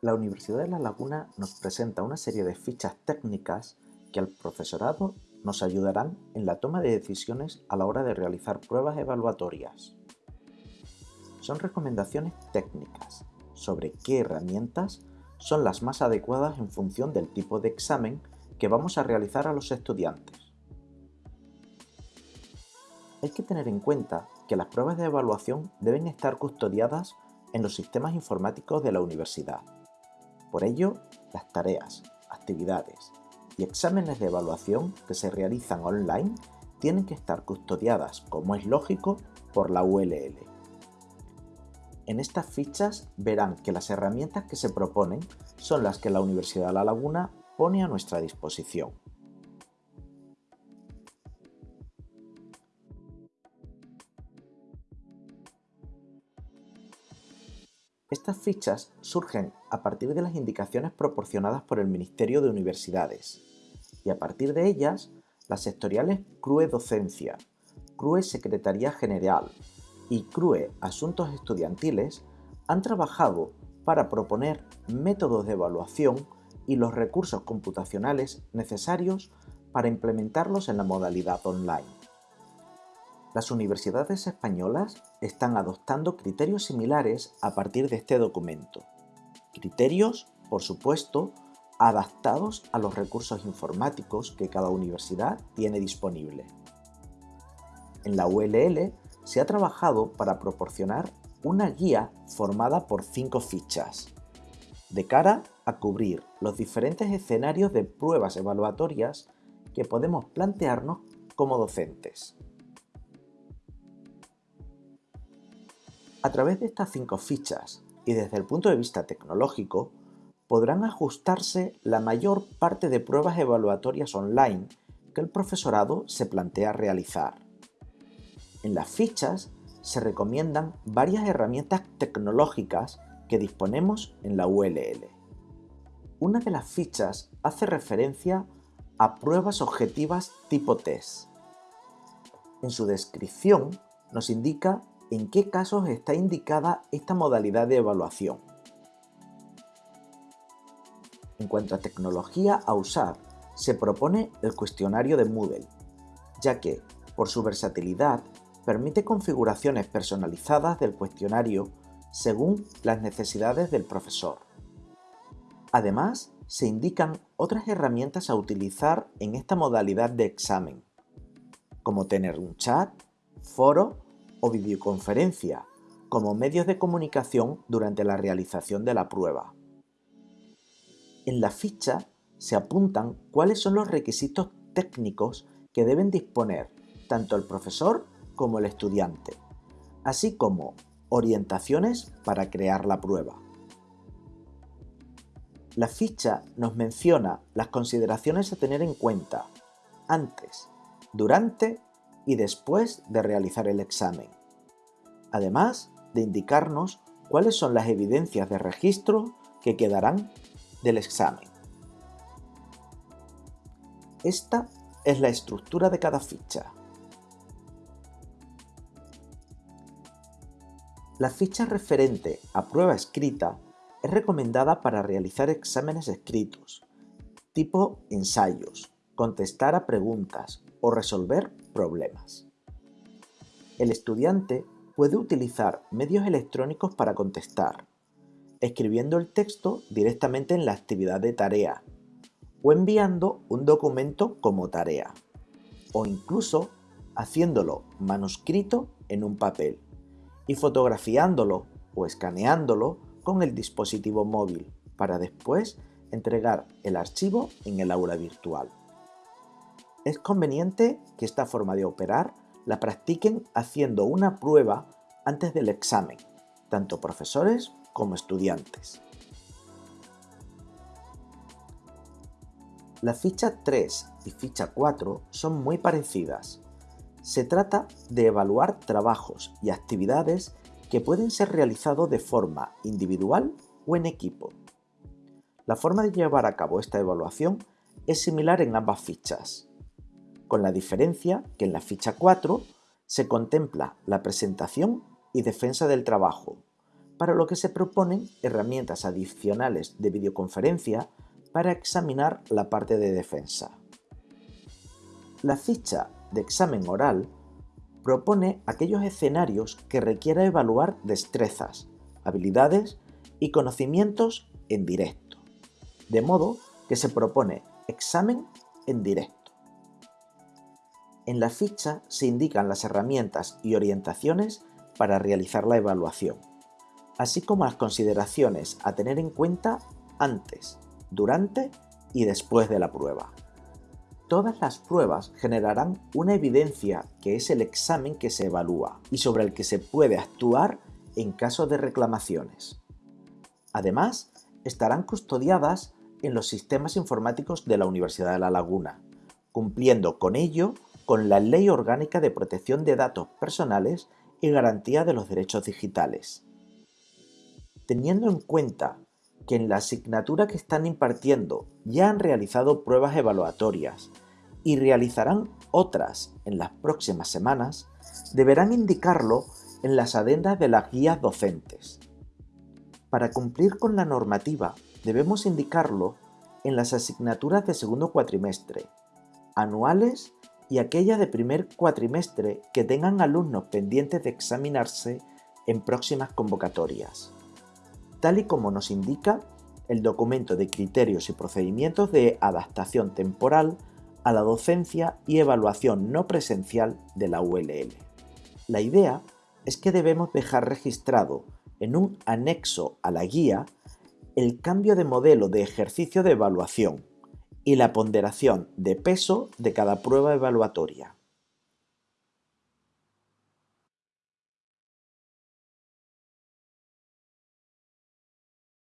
La Universidad de La Laguna nos presenta una serie de fichas técnicas que al profesorado nos ayudarán en la toma de decisiones a la hora de realizar pruebas evaluatorias. Son recomendaciones técnicas sobre qué herramientas son las más adecuadas en función del tipo de examen que vamos a realizar a los estudiantes. Hay que tener en cuenta que las pruebas de evaluación deben estar custodiadas en los sistemas informáticos de la universidad. Por ello, las tareas, actividades y exámenes de evaluación que se realizan online tienen que estar custodiadas, como es lógico, por la ULL. En estas fichas verán que las herramientas que se proponen son las que la Universidad de La Laguna pone a nuestra disposición. Estas fichas surgen a partir de las indicaciones proporcionadas por el Ministerio de Universidades y a partir de ellas las sectoriales CRUE Docencia, CRUE Secretaría General y CRUE Asuntos Estudiantiles han trabajado para proponer métodos de evaluación y los recursos computacionales necesarios para implementarlos en la modalidad online. Las universidades españolas están adoptando criterios similares a partir de este documento. Criterios, por supuesto, adaptados a los recursos informáticos que cada universidad tiene disponible. En la ULL se ha trabajado para proporcionar una guía formada por cinco fichas, de cara a cubrir los diferentes escenarios de pruebas evaluatorias que podemos plantearnos como docentes. A través de estas cinco fichas y desde el punto de vista tecnológico, podrán ajustarse la mayor parte de pruebas evaluatorias online que el profesorado se plantea realizar. En las fichas se recomiendan varias herramientas tecnológicas que disponemos en la ULL. Una de las fichas hace referencia a pruebas objetivas tipo test. En su descripción nos indica en qué casos está indicada esta modalidad de evaluación. En cuanto a tecnología a usar, se propone el cuestionario de Moodle, ya que, por su versatilidad, permite configuraciones personalizadas del cuestionario según las necesidades del profesor. Además, se indican otras herramientas a utilizar en esta modalidad de examen, como tener un chat, foro o videoconferencia como medios de comunicación durante la realización de la prueba. En la ficha se apuntan cuáles son los requisitos técnicos que deben disponer tanto el profesor como el estudiante, así como orientaciones para crear la prueba. La ficha nos menciona las consideraciones a tener en cuenta antes, durante y después de realizar el examen, además de indicarnos cuáles son las evidencias de registro que quedarán del examen. Esta es la estructura de cada ficha. La ficha referente a prueba escrita es recomendada para realizar exámenes escritos, tipo ensayos, contestar a preguntas o resolver problemas. El estudiante puede utilizar medios electrónicos para contestar, escribiendo el texto directamente en la actividad de tarea o enviando un documento como tarea o incluso haciéndolo manuscrito en un papel y fotografiándolo o escaneándolo con el dispositivo móvil para después entregar el archivo en el aula virtual. Es conveniente que esta forma de operar la practiquen haciendo una prueba antes del examen, tanto profesores como estudiantes. La ficha 3 y ficha 4 son muy parecidas. Se trata de evaluar trabajos y actividades que pueden ser realizados de forma individual o en equipo. La forma de llevar a cabo esta evaluación es similar en ambas fichas con la diferencia que en la ficha 4 se contempla la presentación y defensa del trabajo, para lo que se proponen herramientas adicionales de videoconferencia para examinar la parte de defensa. La ficha de examen oral propone aquellos escenarios que requiera evaluar destrezas, habilidades y conocimientos en directo, de modo que se propone examen en directo. En la ficha se indican las herramientas y orientaciones para realizar la evaluación, así como las consideraciones a tener en cuenta antes, durante y después de la prueba. Todas las pruebas generarán una evidencia que es el examen que se evalúa y sobre el que se puede actuar en caso de reclamaciones. Además, estarán custodiadas en los sistemas informáticos de la Universidad de La Laguna, cumpliendo con ello con la Ley Orgánica de Protección de Datos Personales y Garantía de los Derechos Digitales. Teniendo en cuenta que en la asignatura que están impartiendo ya han realizado pruebas evaluatorias y realizarán otras en las próximas semanas, deberán indicarlo en las adendas de las guías docentes. Para cumplir con la normativa debemos indicarlo en las asignaturas de segundo cuatrimestre, anuales y aquellas de primer cuatrimestre que tengan alumnos pendientes de examinarse en próximas convocatorias tal y como nos indica el documento de criterios y procedimientos de adaptación temporal a la docencia y evaluación no presencial de la ULL. La idea es que debemos dejar registrado en un anexo a la guía el cambio de modelo de ejercicio de evaluación y la ponderación de peso de cada prueba evaluatoria.